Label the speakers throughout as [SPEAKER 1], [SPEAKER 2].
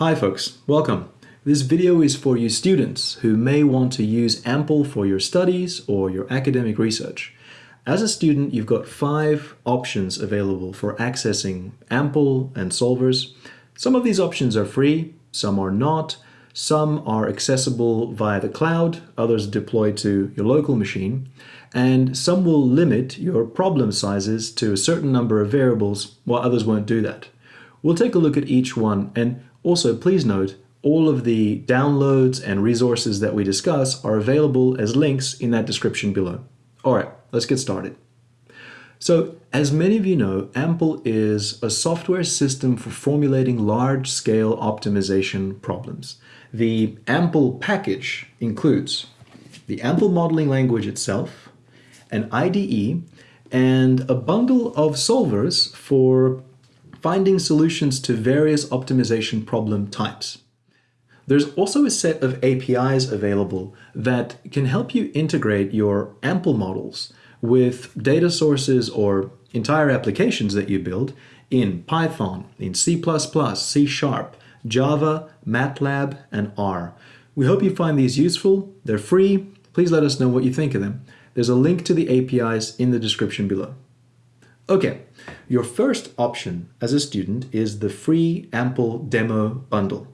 [SPEAKER 1] Hi folks, welcome. This video is for you students who may want to use AMPL for your studies or your academic research. As a student, you've got five options available for accessing AMPL and solvers. Some of these options are free, some are not, some are accessible via the cloud, others deployed to your local machine, and some will limit your problem sizes to a certain number of variables while others won't do that. We'll take a look at each one and also please note all of the downloads and resources that we discuss are available as links in that description below. Alright, let's get started. So, as many of you know, AMPL is a software system for formulating large-scale optimization problems. The AMPL package includes the AMPL modeling language itself, an IDE, and a bundle of solvers for finding solutions to various optimization problem types. There's also a set of APIs available that can help you integrate your AMPL models with data sources or entire applications that you build in Python, in C++, C Sharp, Java, MATLAB, and R. We hope you find these useful. They're free. Please let us know what you think of them. There's a link to the APIs in the description below. Okay, your first option as a student is the free AMPL demo bundle.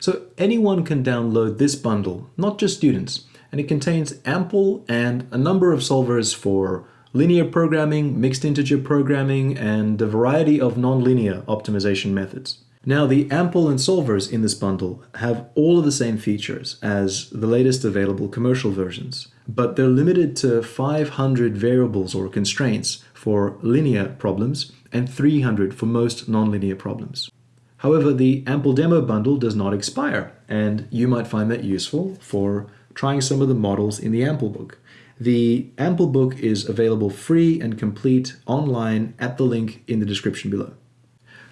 [SPEAKER 1] So anyone can download this bundle, not just students, and it contains AMPL and a number of solvers for linear programming, mixed integer programming, and a variety of nonlinear optimization methods. Now the AMPL and solvers in this bundle have all of the same features as the latest available commercial versions, but they're limited to 500 variables or constraints for linear problems and 300 for most nonlinear problems. However, the AMPL demo bundle does not expire, and you might find that useful for trying some of the models in the AMPL book. The AMPL book is available free and complete online at the link in the description below.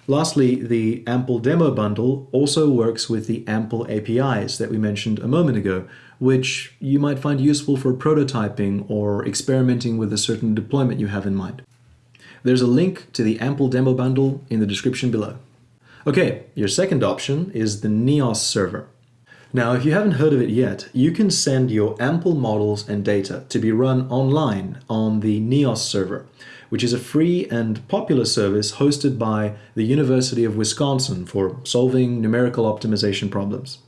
[SPEAKER 1] Lastly, the AMPL demo bundle also works with the AMPL APIs that we mentioned a moment ago, which you might find useful for prototyping or experimenting with a certain deployment you have in mind. There's a link to the AMPL demo bundle in the description below. Okay, your second option is the Neos server. Now, if you haven't heard of it yet, you can send your AMPL models and data to be run online on the Neos server which is a free and popular service hosted by the University of Wisconsin for solving numerical optimization problems.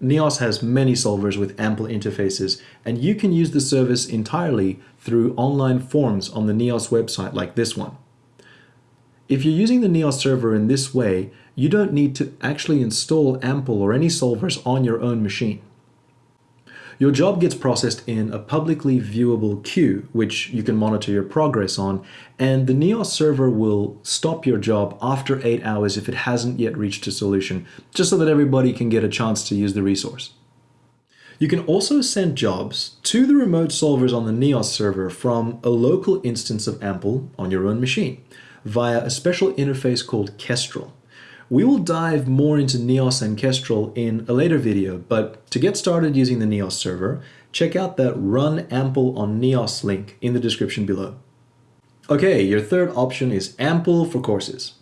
[SPEAKER 1] Neos has many solvers with AMPL interfaces, and you can use the service entirely through online forms on the Neos website like this one. If you're using the Neos server in this way, you don't need to actually install AMPL or any solvers on your own machine. Your job gets processed in a publicly viewable queue, which you can monitor your progress on, and the Neos server will stop your job after 8 hours if it hasn't yet reached a solution, just so that everybody can get a chance to use the resource. You can also send jobs to the remote solvers on the Neos server from a local instance of AMPL on your own machine via a special interface called Kestrel. We will dive more into Neos and Kestrel in a later video, but to get started using the Neos server, check out that Run AMPL on Neos link in the description below. Okay, your third option is AMPL for courses.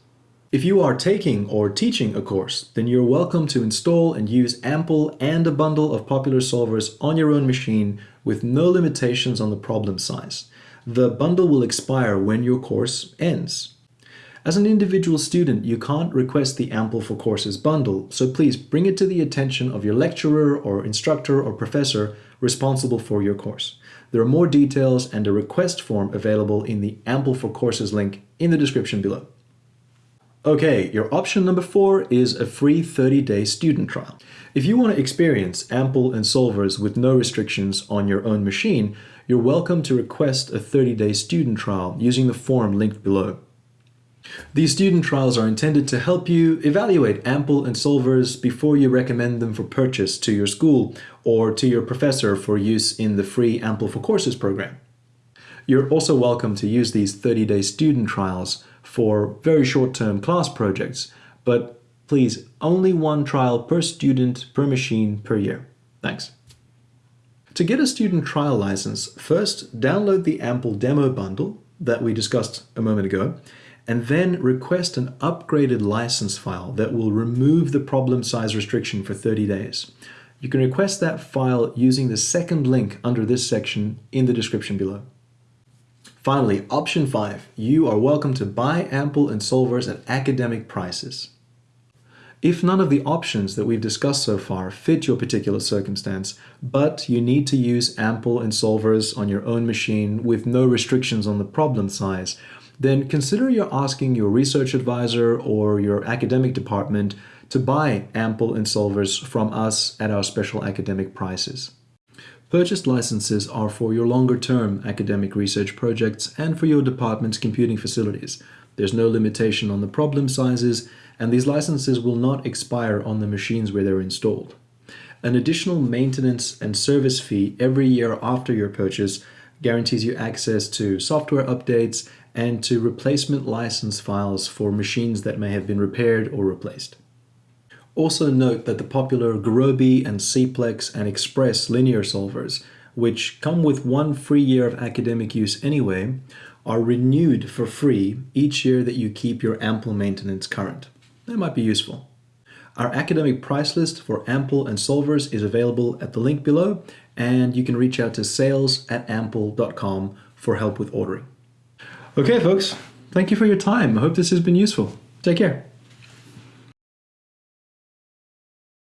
[SPEAKER 1] If you are taking or teaching a course, then you're welcome to install and use AMPL and a bundle of popular solvers on your own machine with no limitations on the problem size. The bundle will expire when your course ends. As an individual student, you can't request the AMPL for Courses bundle, so please bring it to the attention of your lecturer or instructor or professor responsible for your course. There are more details and a request form available in the AMPL for Courses link in the description below. Okay, your option number four is a free 30-day student trial. If you want to experience AMPL and solvers with no restrictions on your own machine, you're welcome to request a 30-day student trial using the form linked below. These student trials are intended to help you evaluate AMPL and solvers before you recommend them for purchase to your school or to your professor for use in the free AMPL for Courses program. You're also welcome to use these 30-day student trials for very short-term class projects, but please, only one trial per student per machine per year. Thanks. To get a student trial license, first download the AMPL demo bundle that we discussed a moment ago and then request an upgraded license file that will remove the problem size restriction for 30 days. You can request that file using the second link under this section in the description below. Finally, option 5. You are welcome to buy AMPL and Solvers at academic prices. If none of the options that we've discussed so far fit your particular circumstance, but you need to use AMPL and Solvers on your own machine with no restrictions on the problem size, then consider you're asking your research advisor or your academic department to buy AMPL and Solvers from us at our special academic prices. Purchased licenses are for your longer-term academic research projects and for your department's computing facilities. There's no limitation on the problem sizes, and these licenses will not expire on the machines where they're installed. An additional maintenance and service fee every year after your purchase guarantees you access to software updates and to replacement license files for machines that may have been repaired or replaced. Also note that the popular Gurobi and Cplex and Xpress linear solvers, which come with one free year of academic use anyway, are renewed for free each year that you keep your AMPL maintenance current. That might be useful. Our academic price list for AMPL and solvers is available at the link below, and you can reach out to sales at ampl.com for help with ordering. Okay, folks, thank you for your time. I hope this has been useful. Take care.